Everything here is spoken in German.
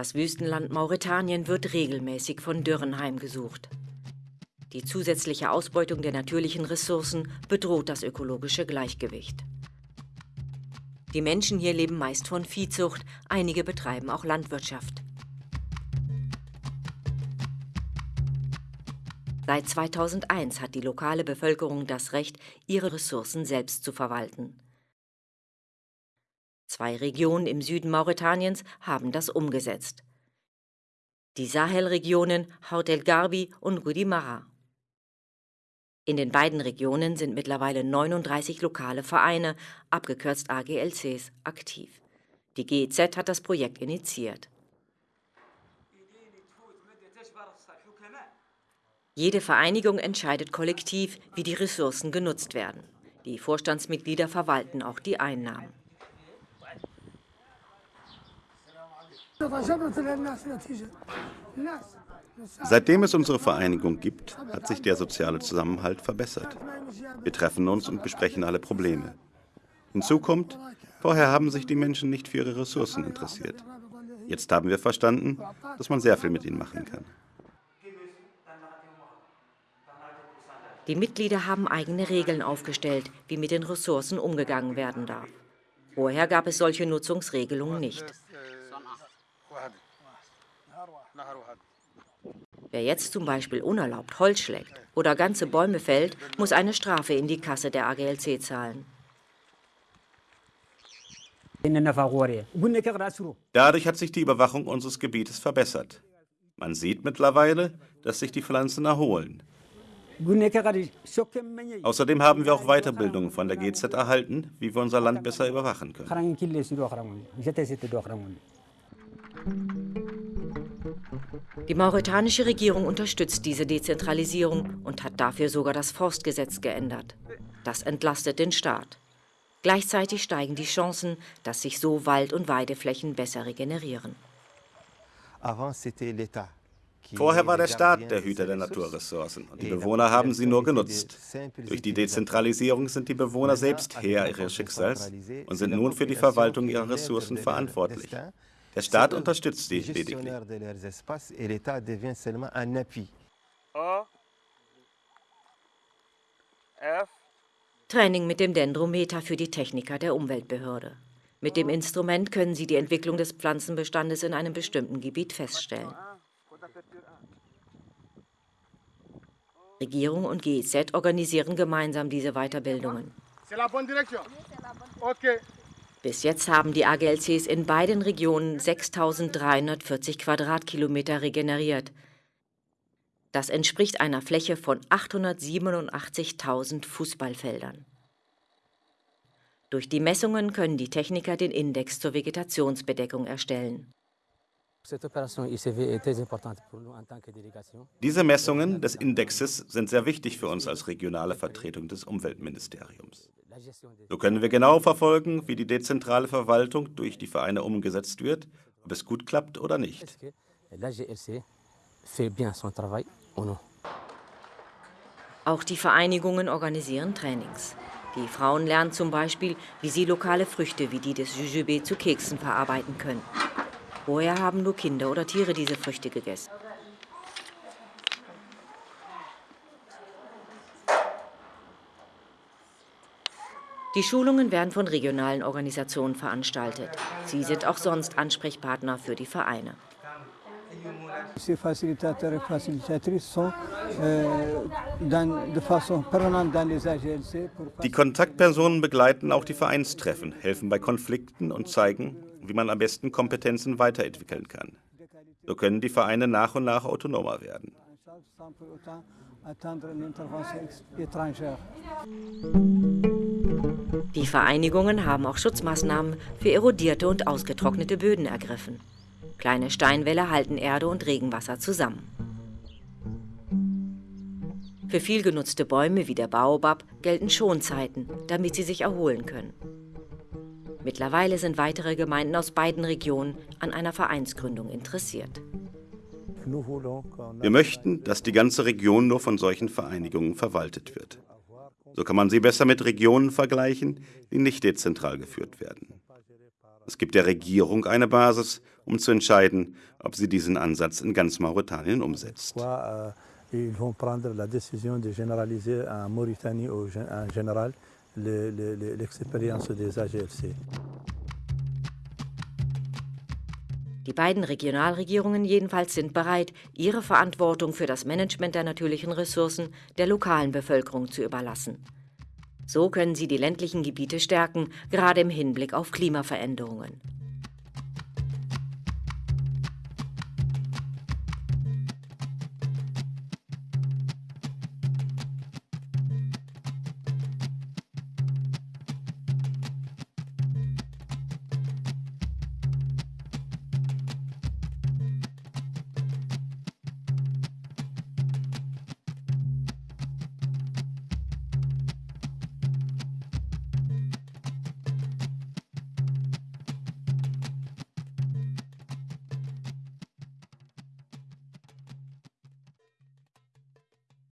Das Wüstenland Mauretanien wird regelmäßig von Dürren heimgesucht. Die zusätzliche Ausbeutung der natürlichen Ressourcen bedroht das ökologische Gleichgewicht. Die Menschen hier leben meist von Viehzucht, einige betreiben auch Landwirtschaft. Seit 2001 hat die lokale Bevölkerung das Recht, ihre Ressourcen selbst zu verwalten. Zwei Regionen im Süden Mauretaniens haben das umgesetzt. Die Sahelregionen Haut el Garbi und Gudimara. In den beiden Regionen sind mittlerweile 39 lokale Vereine, abgekürzt AGLCs, aktiv. Die GEZ hat das Projekt initiiert. Jede Vereinigung entscheidet kollektiv, wie die Ressourcen genutzt werden. Die Vorstandsmitglieder verwalten auch die Einnahmen. Seitdem es unsere Vereinigung gibt, hat sich der soziale Zusammenhalt verbessert. Wir treffen uns und besprechen alle Probleme. Hinzu kommt, vorher haben sich die Menschen nicht für ihre Ressourcen interessiert. Jetzt haben wir verstanden, dass man sehr viel mit ihnen machen kann. Die Mitglieder haben eigene Regeln aufgestellt, wie mit den Ressourcen umgegangen werden darf. Vorher gab es solche Nutzungsregelungen nicht. Wer jetzt zum Beispiel unerlaubt Holz schlägt oder ganze Bäume fällt, muss eine Strafe in die Kasse der AGLC zahlen. Dadurch hat sich die Überwachung unseres Gebietes verbessert. Man sieht mittlerweile, dass sich die Pflanzen erholen. Außerdem haben wir auch Weiterbildungen von der GZ erhalten, wie wir unser Land besser überwachen können. Die mauretanische Regierung unterstützt diese Dezentralisierung und hat dafür sogar das Forstgesetz geändert. Das entlastet den Staat. Gleichzeitig steigen die Chancen, dass sich so Wald- und Weideflächen besser regenerieren. Vorher war der Staat der Hüter der Naturressourcen und die Bewohner haben sie nur genutzt. Durch die Dezentralisierung sind die Bewohner selbst Herr ihres Schicksals und sind nun für die Verwaltung ihrer Ressourcen verantwortlich. Der Staat unterstützt sie lediglich. Training mit dem Dendrometer für die Techniker der Umweltbehörde. Mit dem Instrument können sie die Entwicklung des Pflanzenbestandes in einem bestimmten Gebiet feststellen. Regierung und GEZ organisieren gemeinsam diese Weiterbildungen. Bis jetzt haben die AGLCs in beiden Regionen 6.340 Quadratkilometer regeneriert. Das entspricht einer Fläche von 887.000 Fußballfeldern. Durch die Messungen können die Techniker den Index zur Vegetationsbedeckung erstellen. Diese Messungen des Indexes sind sehr wichtig für uns als regionale Vertretung des Umweltministeriums. So können wir genau verfolgen, wie die dezentrale Verwaltung durch die Vereine umgesetzt wird, ob es gut klappt oder nicht. Auch die Vereinigungen organisieren Trainings. Die Frauen lernen zum Beispiel, wie sie lokale Früchte wie die des Jujube zu Keksen verarbeiten können. Vorher haben nur Kinder oder Tiere diese Früchte gegessen. Die Schulungen werden von regionalen Organisationen veranstaltet. Sie sind auch sonst Ansprechpartner für die Vereine. Die Kontaktpersonen begleiten auch die Vereinstreffen, helfen bei Konflikten und zeigen, wie man am besten Kompetenzen weiterentwickeln kann. So können die Vereine nach und nach autonomer werden. Die Vereinigungen haben auch Schutzmaßnahmen für erodierte und ausgetrocknete Böden ergriffen. Kleine Steinwälle halten Erde und Regenwasser zusammen. Für viel genutzte Bäume wie der Baobab gelten Schonzeiten, damit sie sich erholen können. Mittlerweile sind weitere Gemeinden aus beiden Regionen an einer Vereinsgründung interessiert. Wir möchten, dass die ganze Region nur von solchen Vereinigungen verwaltet wird. So kann man sie besser mit Regionen vergleichen, die nicht dezentral geführt werden. Es gibt der Regierung eine Basis um zu entscheiden, ob sie diesen Ansatz in ganz Mauretanien umsetzt. AGLC. Die beiden Regionalregierungen jedenfalls sind bereit, ihre Verantwortung für das Management der natürlichen Ressourcen der lokalen Bevölkerung zu überlassen. So können sie die ländlichen Gebiete stärken, gerade im Hinblick auf Klimaveränderungen.